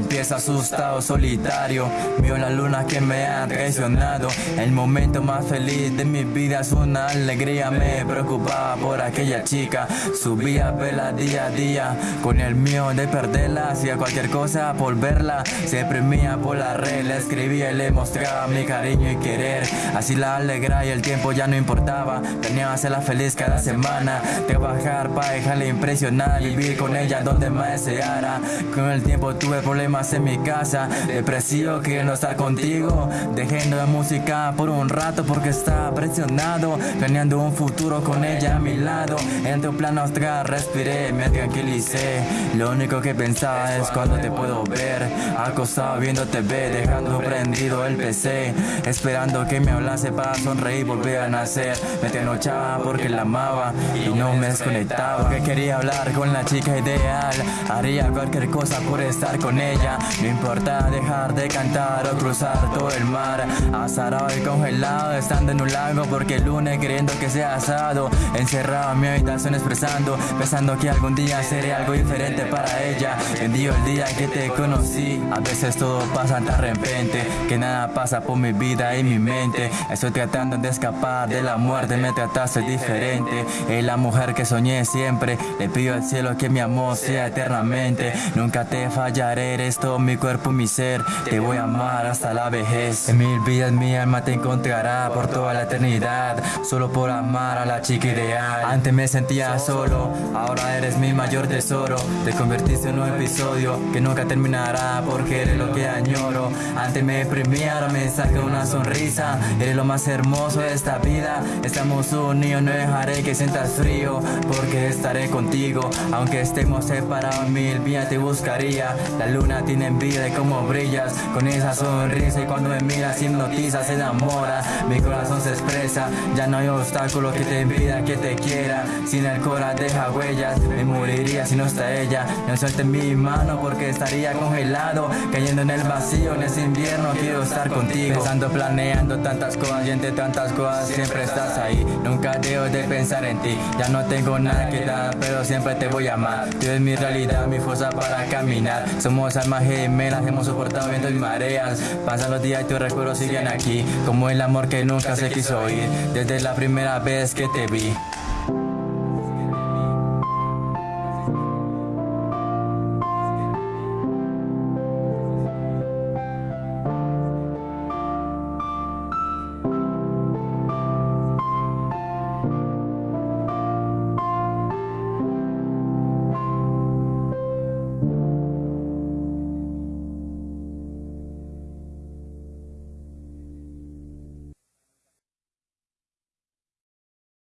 vez asustado, solitario. Vio la luna que me ha traicionado. El momento más feliz de mi vida es una alegría. Me preocupaba por aquella chica. Subía vela día a día con el mío de perderla. Hacía cualquier cosa por verla. Se premia por la red. Le escribía y le mostraba mi cariño y querer. Así la alegra y el tiempo ya no importaba. Tenía hacerla feliz cada semana. Trabajar para dejarle impresionar. Vivir con ella donde más deseara. Con el tiempo tuve problemas en mi casa. Depresivo, quiero estar contigo. Dejando la música por un rato porque estaba presionado. Planeando un futuro con ella a mi lado. En tu plano astral respiré, me tranquilicé. Lo único que pensaba es cuando te puedo ver. Acostado viendo TV, dejando prendido el PC. Esperando que me hablase para sonreír y volver a nacer. Me trasnochaba porque la amaba y no me desconectaba. Que quería hablar con la chica ideal. Haría cualquier cosa por estar con ella. No importa dejar de cantar o cruzar todo el mar. Azarado y congelado, estando en un lago porque el lunes queriendo que sea asado. Encerrado en mi habitación expresando, pensando que algún día seré algo diferente para ella. Bendigo el día que te conocí. A veces todo pasa tan repente que nada pasa por mi vida y mi mente. Estoy tratando de escapar de la muerte, me trataste diferente. Es la mujer que soñé siempre. Le pido al cielo que mi amor sea eternamente. Nunca te fallaré, eres todo mi cuerpo, mi ser. Te voy a amar hasta la vejez. En mil vidas mi alma te encontrará por toda la eternidad. Solo por amar a la chica ideal. Antes me sentía solo, ahora eres mi mayor tesoro. Te convertiste en un episodio que nunca terminará porque eres lo que añoro. Antes me deprimía, ahora me saca una sonrisa. Eres lo más hermoso de esta vida. Estamos unidos, no dejaré que sientas frío porque estaré contigo. Aunque estemos separados, mil vías te buscaría. La luna tiene envidia de cómo brillas con esa sonrisa y cuando me miras hipnotiza, se enamora. Mi corazón se expresa, ya no hay obstáculo que te impida que te quiera. Sin el corazón deja huellas, me moriría si no está ella. No suelte mi mano porque estaría congelado, cayendo en el vacío en ese invierno. Quiero estar contigo, pensando, planeando tantas cosas y entre tantas cosas siempre estás ahí. Nunca dejo de pensar en ti, ya no tengo nada que dar, pero siempre te voy a amar. Tú eres mi realidad, mi fuerza para caminar. Somos almas gemelas, hemos soportado vientos y mareas. Pasan los días y tus recuerdos siguen aquí, como el amor que nunca se quiso oír desde la primera vez que te vi.